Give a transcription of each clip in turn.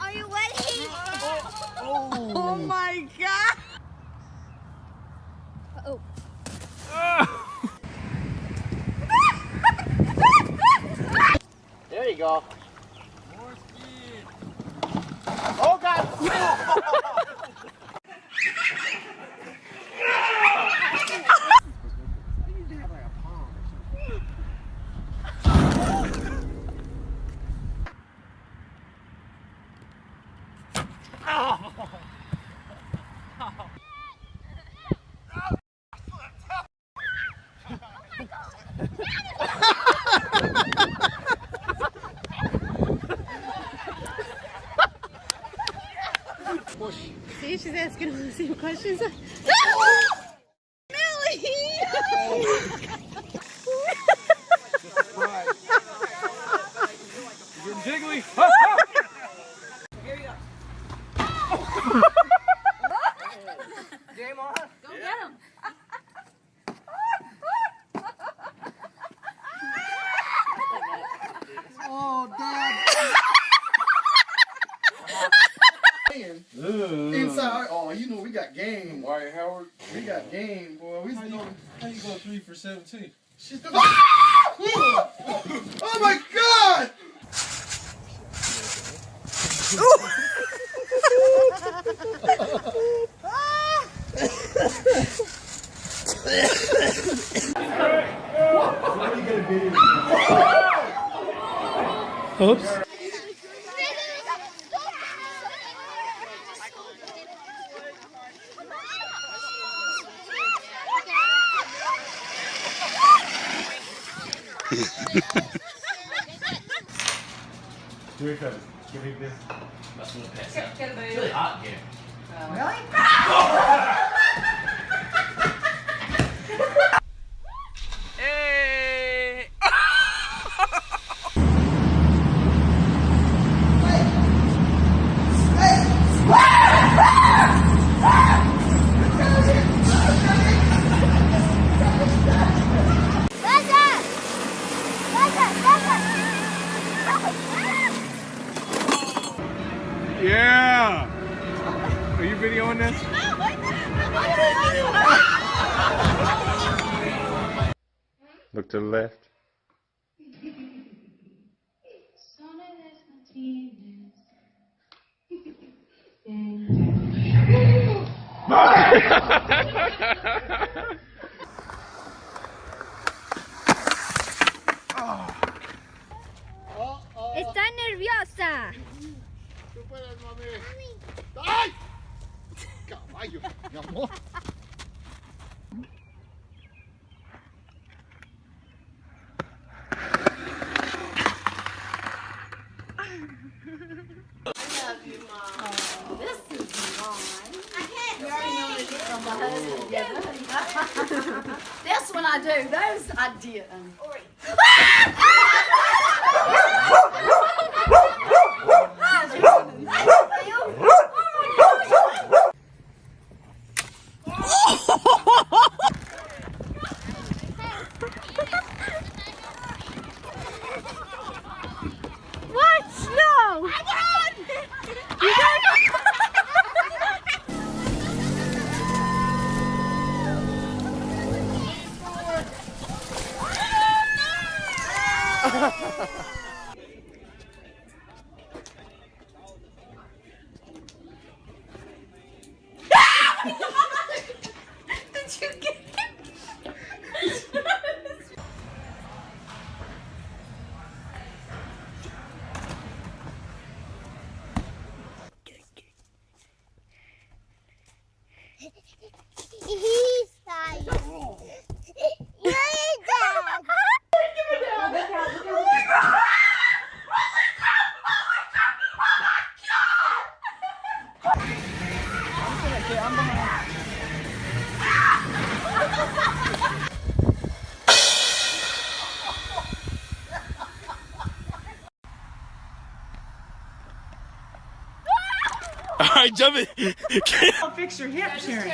Are you ready? Oh, oh my god! Oh. There you go. More speed. Oh God! See, asking all the same questions. Inside. Oh, you know we got game. Wyatt Howard. We got game, boy. We How you, how you go three for 17? She's oh my God! Oops. Yeah! Are you videoing this? Look to the left. puedes, mami. ¡Ay! Caballo, mi amor. This one I do. Those I didn't. right, jump it. I'll fix your hip, Sharon.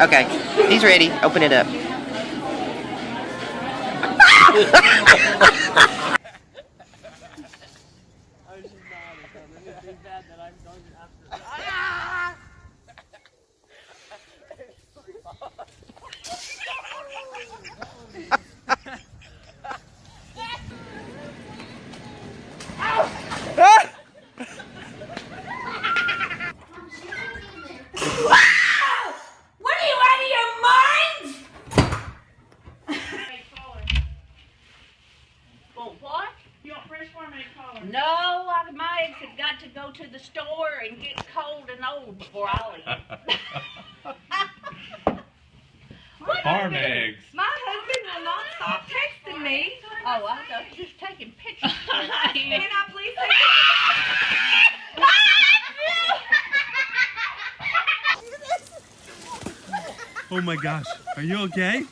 Okay, he's ready. Open it up. What are you out of your mind? Oh, what? You want fresh farming collar? No, I- my eggs have got to the store and get cold and old before I'll eat. What Farm eggs. My husband will not stop texting me. Oh, oh I was just taking pictures. Can I please take Oh my gosh. Are you okay?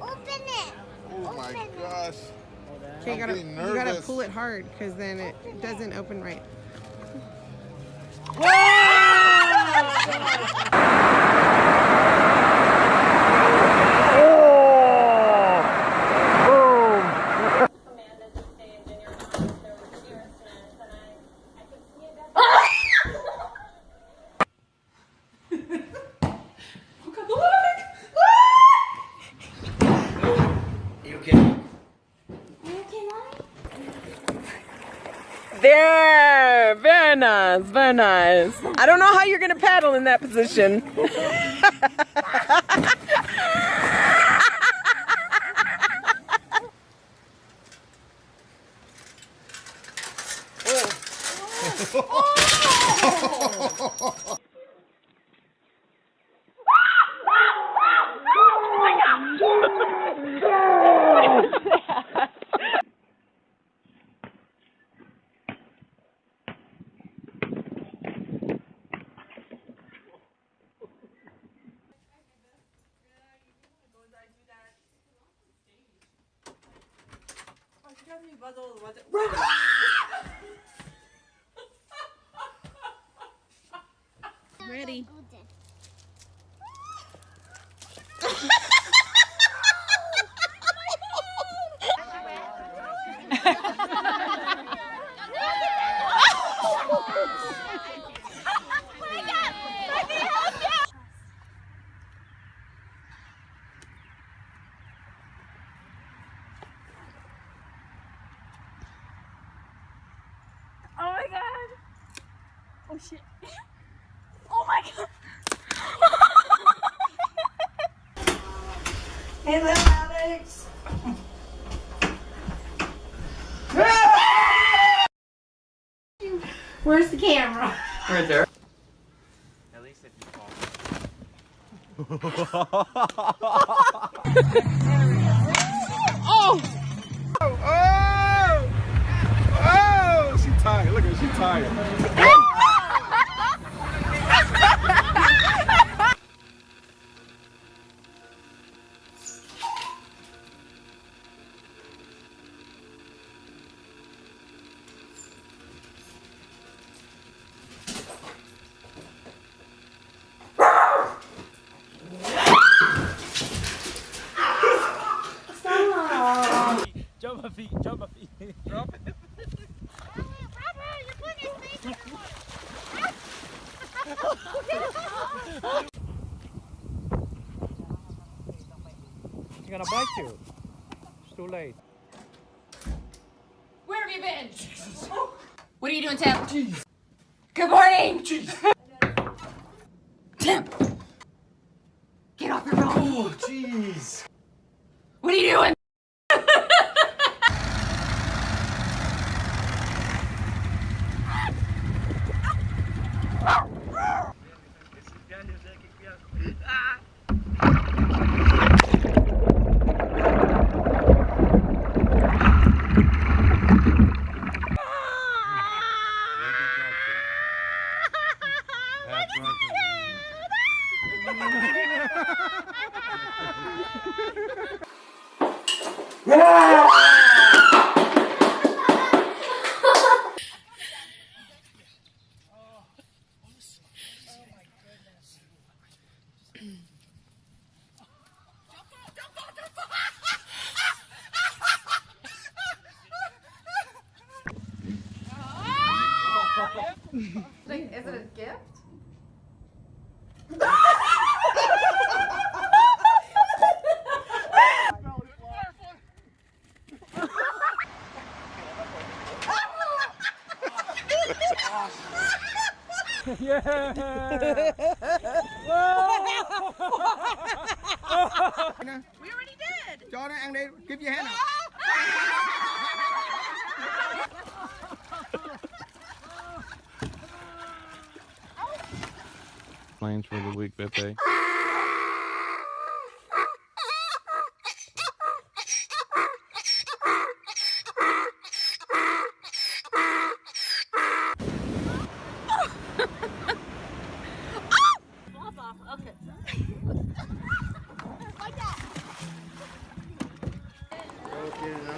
Open it. Oh my gosh. Okay, you gotta, you gotta pull it hard because then it doesn't open right. You okay? There, very nice, very nice. I don't know how you're gonna paddle in that position. Ready. Hello, Alex. Where's the camera? Right there. At least if you fall. Oh! feet. Jump my feet. Drop it. She's gonna bite you. It's too late. Where have you been? What are you doing, Tim? Good morning. Tim. Get off your phone. Oh, jeez. We already did. Cho nó ăn đi, give your hand up. Plans for the week, Pepe. get it out.